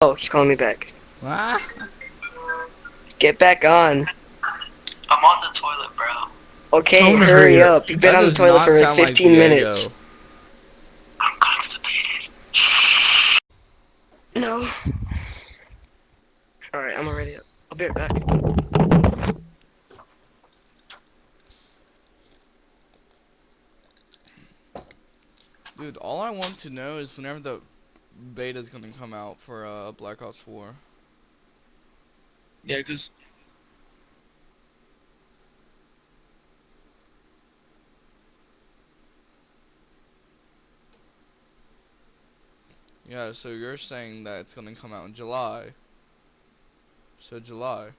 Oh, he's calling me back. Ah, Get back on. I'm on the toilet, bro. Okay, Tell hurry hurry up. You've been that on the toilet for like sound like 15 minutes. I'm constipated. No. Alright, I'm already up. I'll be right back. Dude, all I want to know is whenever the beta's gonna come out for uh, Black Ops 4. Yeah, because Yeah, so you're saying that it's gonna come out in July. So July.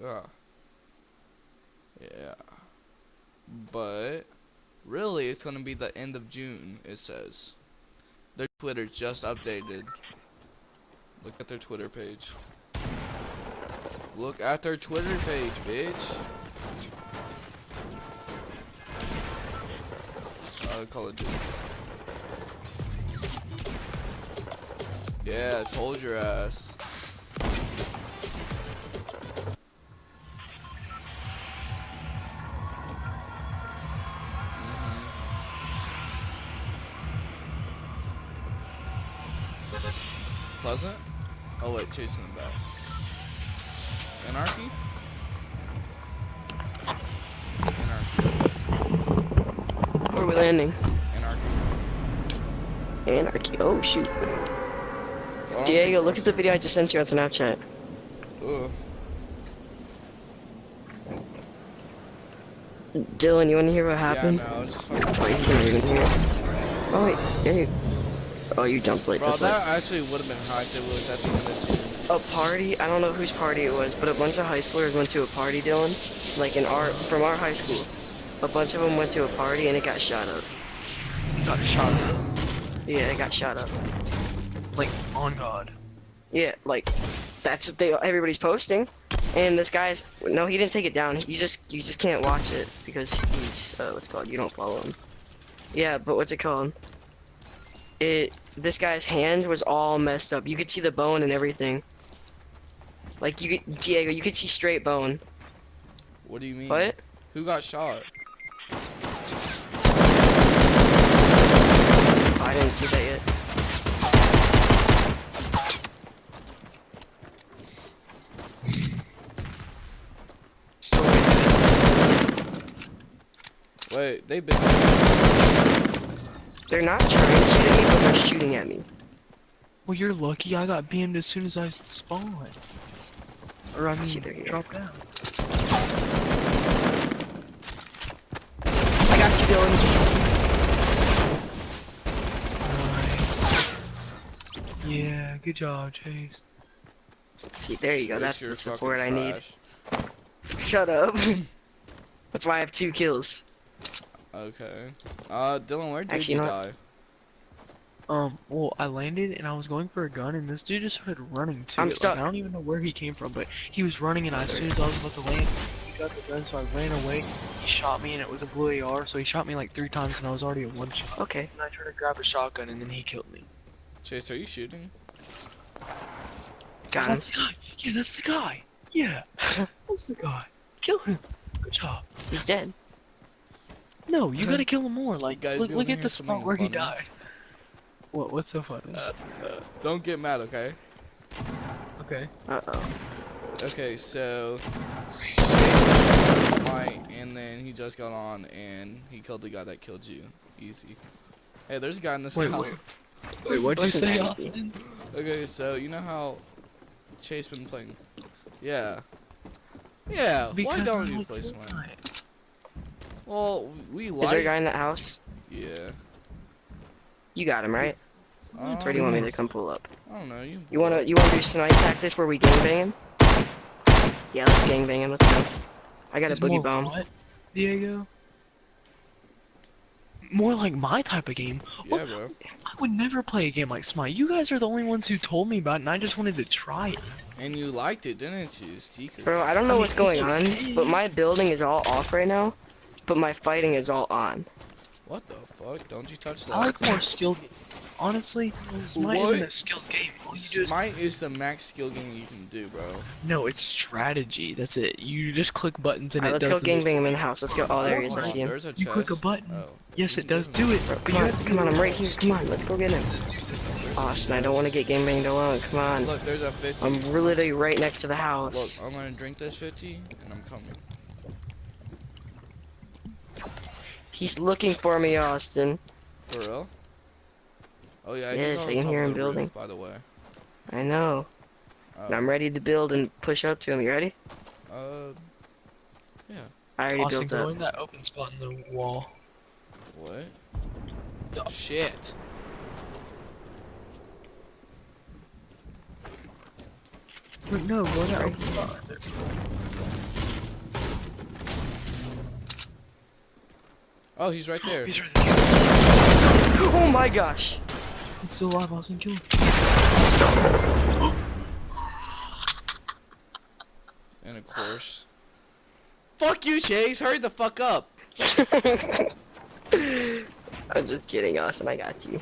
Yeah. Yeah. But really it's gonna be the end of June, it says. Their Twitter just updated. Look at their Twitter page. Look at their Twitter page, bitch. Uh, Call of Duty. Yeah, I told your ass. Pleasant? Oh wait, chasing them back. Anarchy? Anarchy. Where are we landing? Anarchy. Anarchy. Oh, shoot. Well, Diego, look at the video I just sent you on Snapchat. Ugh. Dylan, you wanna hear what happened? Yeah, no, just fucking. Wait, you can't even hear. Oh, wait, yeah, you... Oh, you jumped late, Bro, that's why. that actually would have been hyped. It was at the end of June. a party. I don't know whose party it was, but a bunch of high schoolers went to a party, Dylan. Like in our from our high school, a bunch of them went to a party and it got shot up. got shot at. Yeah, it got shot up. Like, on God. Yeah, like that's what they everybody's posting. And this guy's no, he didn't take it down. You just you just can't watch it because he's uh, what's it called. You don't follow him. Yeah, but what's it called? It this guy's hand was all messed up. You could see the bone and everything. Like you could Diego, you could see straight bone. What do you mean? What? Who got shot? I didn't see that yet. Wait, they've been. They're not trying to shoot at me, but they're shooting at me. well, you're lucky I got BM'd as soon as I spawned. Or, I See, mean, they're here. dropped down. I got you, Dylan. Nice. Yeah, good job, Chase. See, there you go. Chase, That's the support I need. Shut up. That's why I have two kills. Okay. Uh, Dylan, where did Actually, you you know die? Um, well, I landed and I was going for a gun, and this dude just started running to I'm stuck. Like, I don't even know where he came from, but he was running, and I, as soon as I was about to land, he got the gun, so I ran away. He shot me, and it was a blue AR, so he shot me like three times, and I was already at one shot. Okay. And I tried to grab a shotgun, and then he killed me. Chase, are you shooting? Got him. That's the guy. Yeah, that's the guy. Yeah, that's the guy. Kill him. Good job. He's dead. No, you gotta kill him more. Like, guys look, doing look at here the something spot where he funny? died. What? What's so funny? Don't get mad, okay? Okay. Uh oh. Okay, so Chase Smite, and then he just got on and he killed the guy that killed you. Easy. Hey, there's a guy in this Wait, house. wait. Wait, what'd you Listen, say, Maggie. Austin? Okay, so you know how Chase been playing? Yeah. Yeah. Why don't I you play Smite? Fortnite. Well, we Is there a guy in that house? Yeah. You got him, right? Um, Or do you want me to come pull up? I don't know. You. You wanna you wanna do snipe tactics where we gangbang him? Yeah, let's gangbang him. Let's go. I got a boogie bomb. What, Diego? More like my type of game. Yeah, bro. I would never play a game like Smite. You guys are the only ones who told me about it, and I just wanted to try it. And you liked it, didn't you, Seeker? Bro, I don't know I what's going on, but my building is all off right now, but my fighting is all on. What the fuck? Don't you touch that? I like more skill games. honestly, Smite What? isn't a skilled game. All you do is Smite is the max skill game you can do, bro. no, it's strategy. That's it. You just click buttons and Alright, it let's does go gangbang in the house. Let's go. Oh, there he is. I see him. There's a You click a button. Oh. Yes, it does. Do it. Bro, come on, come on. I'm right here. Come on, let's go get him. Austin, I don't want to get gangbanged alone. Come on. Look, there's a 50. I'm literally right next to the house. Look, house. I'm gonna drink this 50, and I'm coming. He's looking for me, Austin. For real? Oh yeah, Yes, he's I can top hear him the roof, building. by the way. I know. And Oh, I'm ready to build and push up to him. You ready? Uh, yeah. I already Austin, built go up. in that open spot in the wall. what? Duh. Shit. Wait, no, go in that open spot. Oh, he's right there. He's right there. Oh my gosh! He's still alive, Austin. Kill him. And of course. Fuck you, Chase! Hurry the fuck up! I'm just kidding, Austin. I got you.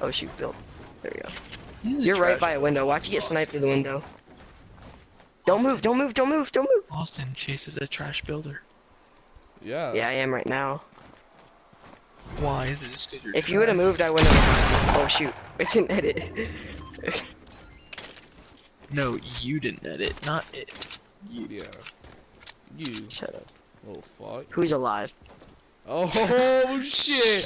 Oh shoot, Bill. There we go. You're right by a window. Watch you get sniped through the window. Don't move! Don't move! Don't move! Don't move! Austin Chase is a trash builder. Yeah. Yeah, I am right now. Why is it just 'cause you're If you would have moved, I wouldn't have. Oh shoot! I didn't edit. No, you didn't edit, not it. You. Yeah. You Shut up. Oh fuck. Who's alive? Oh shit!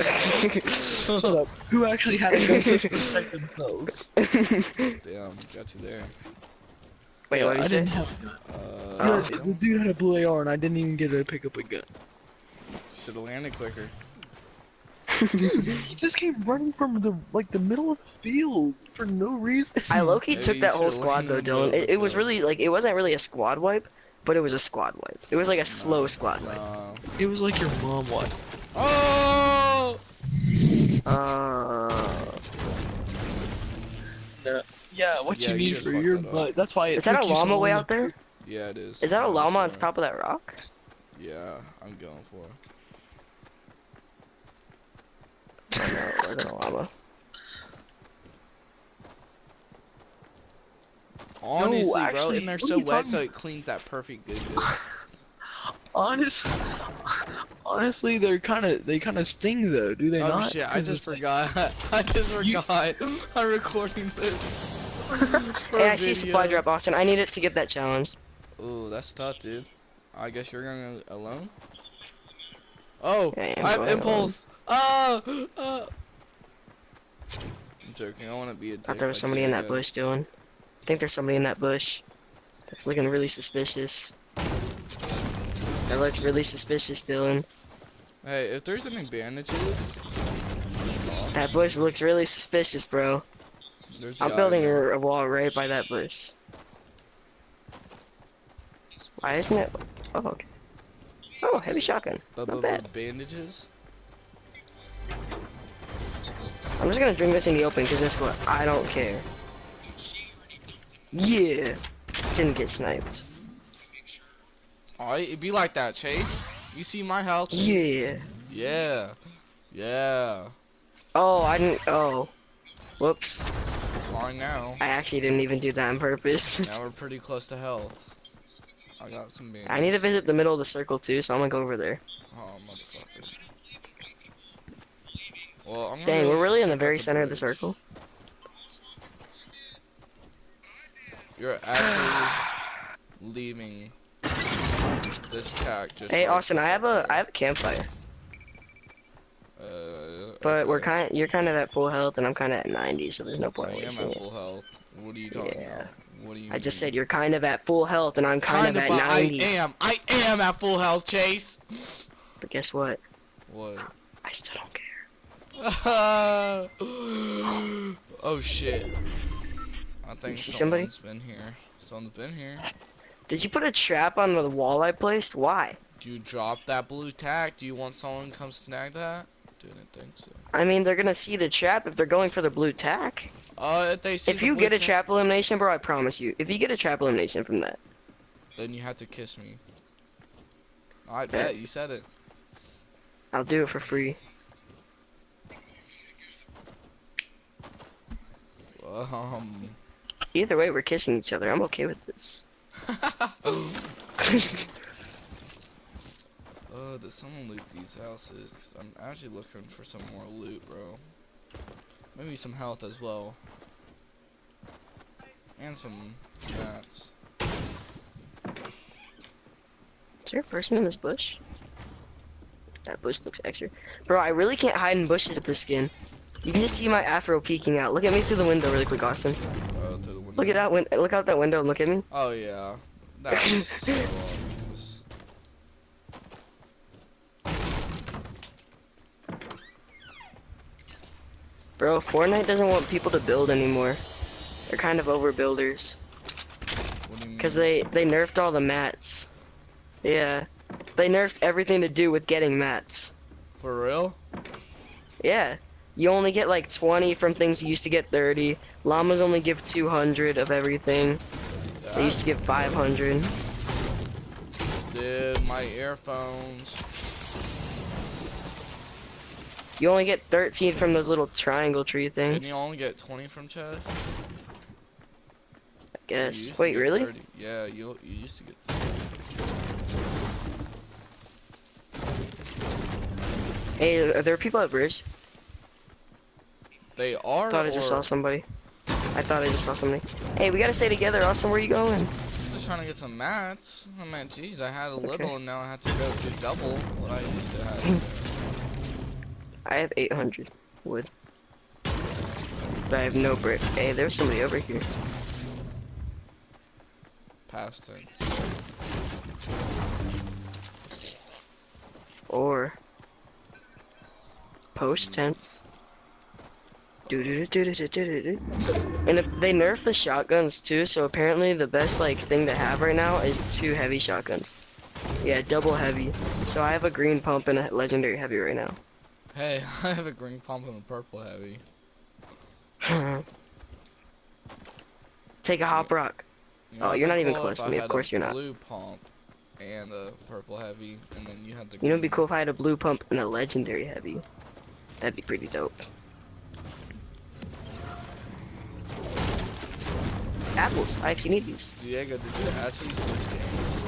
Shut up. Who actually had a gun to protect themselves? Damn, got you there. Wait, what I did you didn't say? have a gun. Uh. Yeah, the dude had a blue AR and I didn't even get to pick up a gun. should have landed quicker. He just came running from the like the middle of the field for no reason. I low-key Maybe took that whole squad though, Dylan. It, it was really like it wasn't really a squad wipe, but it was a squad wipe. It was like a slow squad wipe. It was like your mom what? Oh! Uh, No. Yeah, what Yeah, you you need just for your that butt. That's why it is that a took you so llama way out there? Yeah, it is. Is that a I'm llama on top of that rock? Yeah, I'm going for it. Oh, no, it wasn't a llama. Honestly, bro, actually, and they're so wet, talking so it cleans that perfect good. good. Honest, honestly, they're kind of they kind of sting though, do they oh not? shit, I just it's forgot. I just You- forgot. I'm recording this. for Hey, a I see a supply drop, Austin. I need it to get that challenge. Ooh, that's tough, dude. I guess you're going alone. Oh, Yeah, I'm I have going impulse. Ah, ah. I'm joking. I want to be a dick. thought there was like somebody in that bush, Dylan. I think there's somebody in that bush. That's looking really suspicious. That looks really suspicious, Dylan. Hey, if there's any bandages, That bush looks really suspicious, bro. there's I'm building a, a wall right by that bush. Why isn't it? Oh, okay. Oh, heavy shotgun. Not bad. bandages. I'm just gonna drink this in the open because this what I don't care. Yeah, didn't get sniped. Oh, Alright, it'd be like that, Chase. You see my health? Yeah. Yeah. Yeah. Oh, I didn't. Oh, whoops. It's fine now. I actually didn't even do that on purpose. Now we're pretty close to health. I got some bandages. I need to visit the middle of the circle too, so I'm gonna go over there. Oh. Well, I'm Dang, we're really in the very center of the circle. You're actually leaving this tack just Hey, right Austin, I have a. I have a campfire, Uh, but we're okay. kind you're kind of at full health and I'm kind of at 90, so there's no I point in am at it. full health. What are you talking Yeah. about? What do you I just said you're kind of at full health and I'm kind, of at but 90. I am. I am at full health, Chase. But guess what? What? I still don't care. oh shit. I think see somebody? someone's been here. Someone's been here. Did you put a trap on the wall I placed? Why? Do you drop that blue tack? Do you want someone to come snag that? Didn't think so. I mean, they're gonna see the trap if they're going for the blue tack. Uh, if they see If you get a trap elimination, bro, I promise you. If you get a trap elimination from that, then you have to kiss me. I bet you said it. I'll do it for free. Um. Either way, we're kissing each other. I'm okay with this. Uh, did someone loot these houses? 'Cause I'm actually looking for some more loot, bro. Maybe some health as well. And some mats. Is there a person in this bush? That bush looks extra. Bro, I really can't hide in bushes with this skin. You can just see my afro peeking out. Look at me through the window really quick, Austin. Uh, through the window. Look at that win- look out that window and look at me. Oh yeah. So obvious. Bro, Fortnite doesn't want people to build anymore. They're kind of overbuilders. What do you mean? Cause they they nerfed all the mats. Yeah, they nerfed everything to do with getting mats. For real? Yeah, you only get like 20 from things you used to get 30. Llamas only give 200 of everything. They used to give 500. Dude, my earphones. You only get 13 from those little triangle tree things. you only get 20 from chest? I guess. Wait, really? 30. Yeah, you you used to get. Hey, are there people at bridge? They are. I thought I just saw somebody. I thought I just saw somebody. Hey, we gotta stay together, Austin. Where you going? Just trying to get some mats. I mean, jeez, I had a Okay. little and now I have to go do double what I used to have. I have 800 wood. But I have no brick. Hey, there's somebody over here. Past tense. Or post tense. Do do do do do do do. And if they nerfed the shotguns too, so apparently the best like thing to have right now is two heavy shotguns. Yeah, double heavy. So I have a green pump and a legendary heavy right now. Hey, I have a green pump and a purple heavy. Take a hop rock. You Oh, you're not even cool close to me, of course a you're not. Blue pump and a purple heavy, and then you had the. You know, it'd be cool if I had a blue pump and a legendary heavy. That'd be pretty dope. Apples. I actually need these. Diego, did you actually switch games?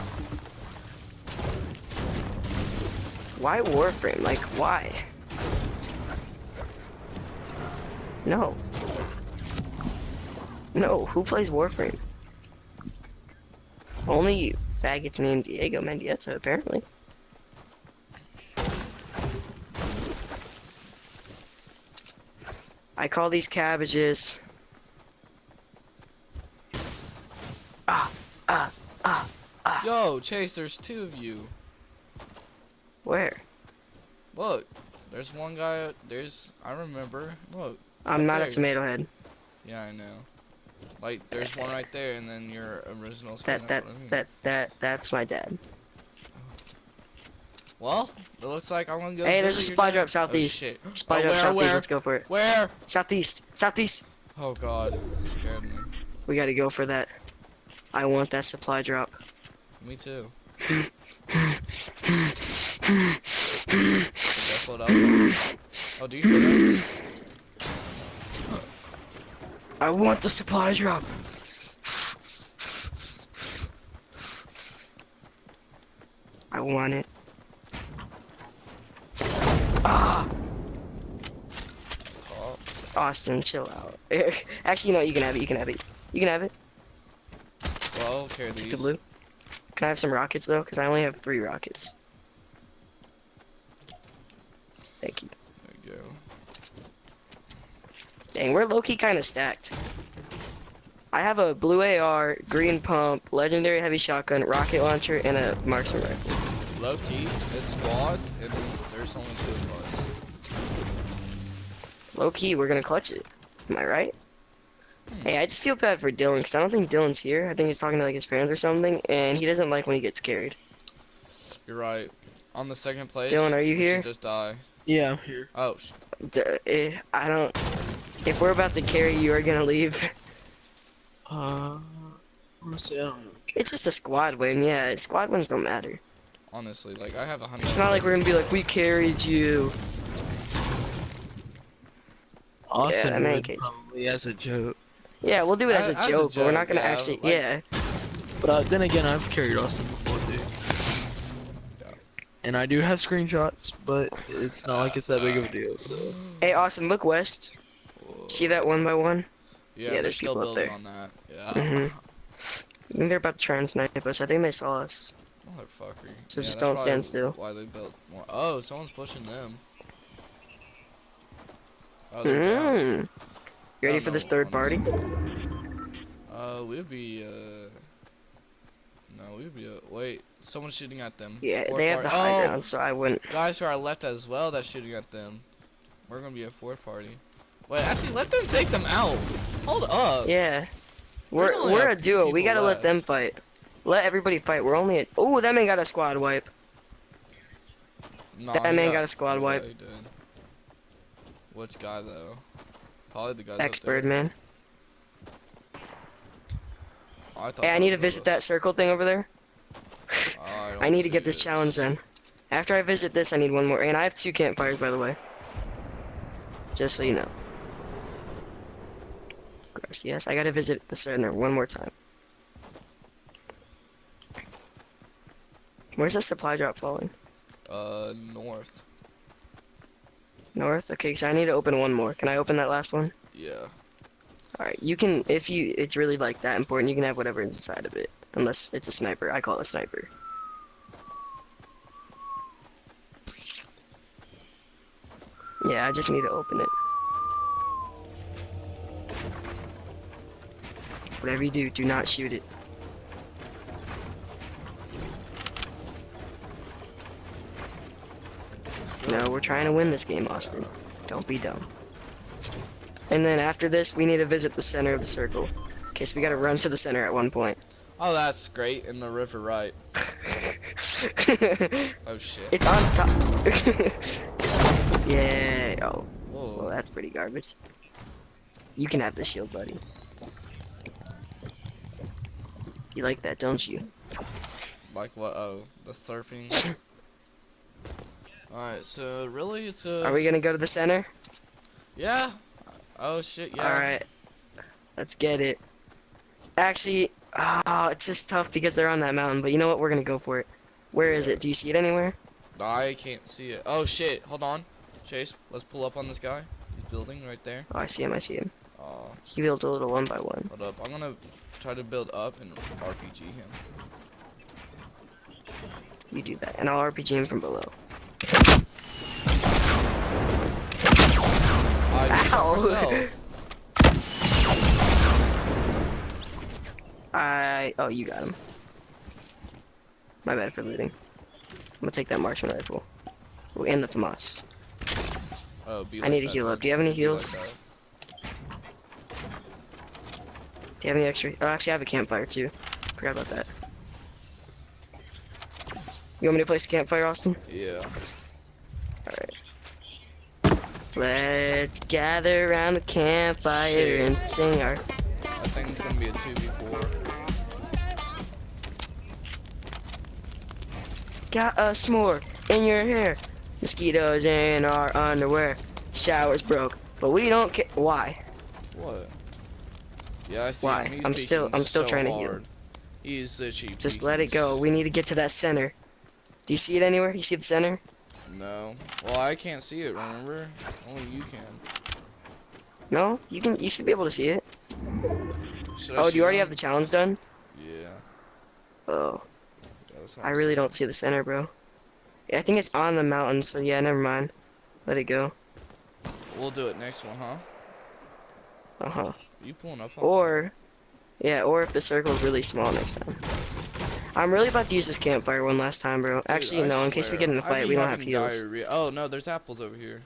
Why Warframe? Like, why? No. No, who plays Warframe? Only faggots named Diego Mendieta, apparently. I call these cabbages. Ah, ah, ah, ah. Yo, Chase, there's two of you. Where? Look, there's one guy. There's, I remember. Look. I'm Right not a tomato head. Yeah, I know. Like, there's one right there, and then your original skin. That that I mean. that that that's my dad. Well, it looks like I'm gonna go. Hey, there's a supply drop Oh, southeast. shit. Supply Oh, drop where, southeast. where? Let's go for it. Where? Southeast, southeast. Oh god, you scared me. We gotta go for that. I want that supply drop. Me too. But guess what else? Oh, do you hear that? I want the supply drop. I want it. Ah, Austin, chill out. Actually, you know? You can have it. You can have it. You can have it. Well, carry Take these. the blue. Can I have some rockets though? Cause I only have three rockets. Thank you. There you go. Dang, we're low-key kind of stacked. I have a blue AR, green pump, legendary heavy shotgun, rocket launcher, and a marksman rifle. Low key, it's squads, and there's only two of us. Low-key, we're gonna clutch it. Am I right? Hmm. Hey, I just feel bad for Dylan, because I don't think Dylan's here. I think he's talking to like his friends or something, and he doesn't like when he gets carried. You're right. On the second place. Dylan, are you here? Just die. Yeah, I'm here. Oh, sh- D- eh, I don't... If we're about to carry you, are gonna leave. Uh, honestly, I don't know. It's just a squad win, yeah. Squad wins don't matter. honestly, like I have a hundred. It's not like we're gonna be like, we carried you. Austin I mean, would probably as a joke. Yeah, we'll do it as A- a as a joke, but we're not gonna yeah, actually. like- yeah. But uh, then again, I've carried Austin before, dude. Yeah. And I do have screenshots, but it's not like it's that big of a deal. So Hey, Austin, look west. See that one by one? Yeah, Yeah, they're there's still people up building there. on that. Yeah. Mhm. I think they're about to try and snipe us. I think they saw us. Motherfucker. So Yeah, just don't stand still. Why they built more? Oh, someone's pushing them. Oh, they're down. You ready don't for this know, third party? Uh, we'd be uh. No, we'd be. Uh, wait, someone's shooting at them. Yeah, Fourth they have the party- high oh, ground, so I wouldn't. guys who are left as well that's shooting at them. We're gonna be a fourth party. Wait, actually, let them take them out. Hold up. Yeah. We're we're a a duo. We gotta let them fight. Let everybody fight. We're only. At... Oh, that man got a squad wipe. Nah, That man got a squad wipe. he did. Which guy though? Probably the guy. Expert man. Oh, I Hey, I need to visit that circle thing over there. Oh, I, I need to get this it. challenge done. After I visit this, I need one more. And I have two campfires, by the way. Just so you know. Yes, I gotta visit the center one more time. Where's the supply drop falling? Uh, north. North? Okay, so I need to open one more. Can I open that last one? Yeah. Alright, you can, if you, it's really like that important, you can have whatever inside of it. Unless it's a sniper. I call it a sniper. Yeah, I just need to open it. Whatever you do, do not shoot it. No, we're trying to win this game, Austin. Don't be dumb. And then after this, we need to visit the center of the circle. Okay, so we gotta run to the center at one point. Oh, that's great. In the river, right? Oh shit. It's on top. yeah. Oh, Whoa. well, that's pretty garbage. You can have the shield, buddy. You like that, don't you? Like what? Oh, the surfing. Alright, so really, it's a. Are we gonna go to the center? Yeah. Oh shit. Yeah. All right. Let's get it. Actually, ah, it's just tough because they're on that mountain. But you know what? We're gonna go for it. Where is it? Do you see it anywhere? I can't see it. Oh shit. Hold on. Chase, let's pull up on this guy. He's building right there. Oh, I see him. I see him. Uh, He built a little one by one. hold up. I'm gonna try to build up and RPG him. You do that, and I'll RPG him from below. I did Ow. I. Oh, you got him. My bad for looting. I'm gonna take that marksman rifle. Oh, and the FAMAS. Oh, be I like need to heal up. Do you have any Be like heals? that. Do you have any extra? Oh, actually, I have a campfire too. Forgot about that. You want me to place a campfire, Austin? Yeah. Let's gather around the campfire Shit. and sing our. I think it's gonna be a 2v4. Got us more in your hair. Mosquitoes in our underwear. Showers broke, but we don't care. Why? What? Yeah, I see Why? him. He's I'm still- I'm still so trying to heal. hard. He's literally Just let it go. We need to get to that center. Do you see it anywhere? You see the center? No. Well, I can't see it, remember? Only you can. No? You can. You should be able to see it. Should Oh, do you already him? have the challenge done? Yeah. Oh, I really don't see the center, bro. Yeah, I think it's on the mountain. So yeah, never mind. Let it go. We'll do it next one, huh? Uh huh. you pulling up Or, yeah, or if the circle is really small next time. I'm really about to use this campfire one last time, bro. Dude, Actually, I no. In case we get in a I fight, we don't have heals. diarrhea. Oh, no, there's apples over here.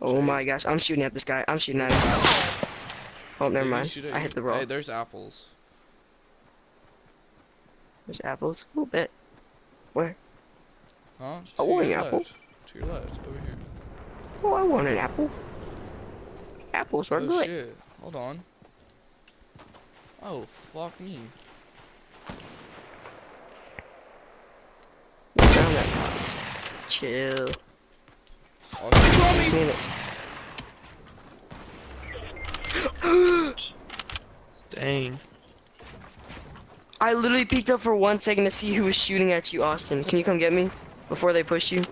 Oh my gosh, I'm shooting at this guy. I'm shooting at him. Oh, never mind. I hit the roll. Hey, there's apples. There's apples. A little bit. Where? Huh? I To want your an apple. To your left, over here. Oh, I want an apple. Apples are oh good. shit. Hold on. Oh, fuck me. Down that. Chill. Oh, he saw me! it. Dang. I literally peeked up for one second to see who was shooting at you, Austin. Can you come get me before they push you?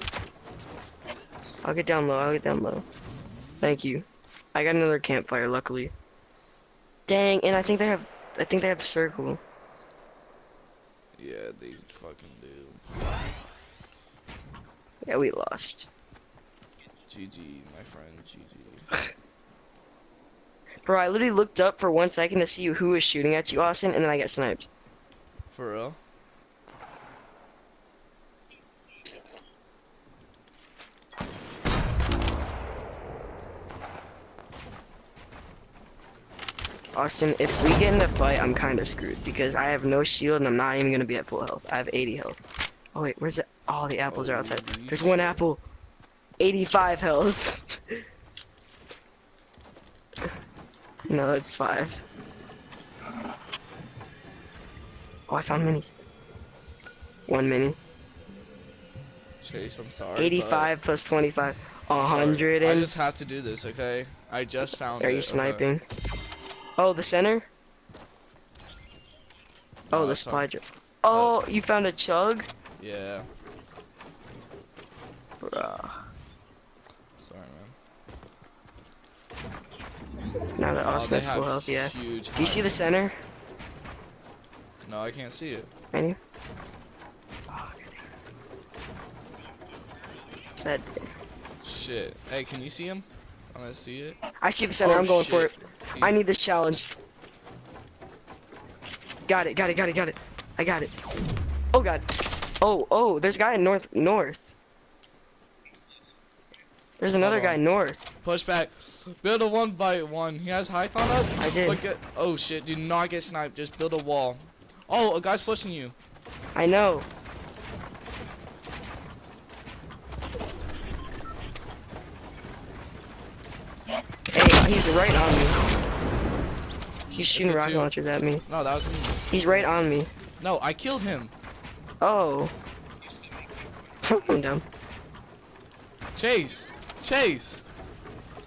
I'll get down low. I'll get down low. Thank you. I got another campfire, luckily. Dang, and I think they have. I think they have a circle. Yeah, they fucking do. Yeah, we lost. GG, my friend. GG. Bro, I literally looked up for one second to see who was shooting at you, Austin, and then I got sniped. For real? Austin, if we get in a fight, I'm kind of screwed because I have no shield and I'm not even gonna be at full health. I have 80 health. Oh wait, where's it? Oh, the apples are outside. There's one apple. 85 health. no, it's five. Oh, I found minis. One mini. Chase, I'm sorry. but- 85 plus 25. 100 I just have to do this, okay? I just found Are it. you okay? Oh, the center? Oh, No, the not- Oh, you found a chug? Yeah. Bruh. Sorry, man. Now that Oh, Austin they has full health, yeah. Do you see the center? No, I can't see it. Can you? Said. Shit. Hey, can you see him? I'm gonna see it. I see the center. Oh, I'm going for it. I need this challenge. Got it. Got it. Got it. Got it. I got it. Oh god. Oh oh. There's a guy in north north. There's another guy north. Push back. Build a one by one. He has height on us. I did. Get, oh shit! Do not get sniped. Just build a wall. Oh, a guy's pushing you. I know. Hey, he's right on me. He's shooting rocket launchers at me. No, that was me. He's right on me. No, I killed him. Oh. I'm down. Chase. Chase.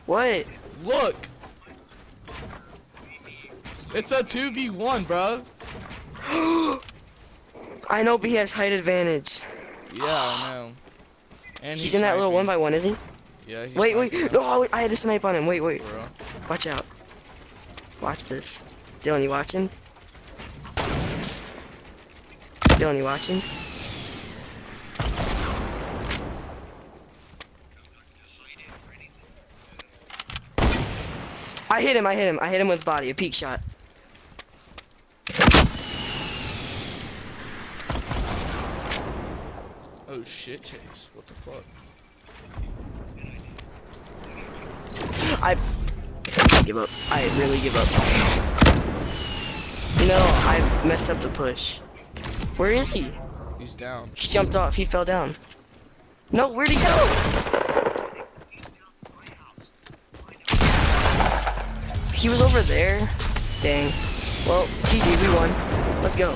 What? Look. It's a 2v1, bro. I know, but he has height advantage. Yeah, I know. And He's in that little one by one, isn't he? Yeah, he's Wait, wait. No, oh, I had a snipe on him. Wait, wait. bro. Watch out. Watch this. Dylan, you watching? Dylan, you watching? I hit him, I hit him, I hit him with body, a peak shot. Oh shit, Chase. What the fuck? I give up. I really give up. No, I messed up the push. Where is he? He's down. He jumped off, he fell down. No, where'd he go? He was over there. Dang. Well, GG, we won. Let's go.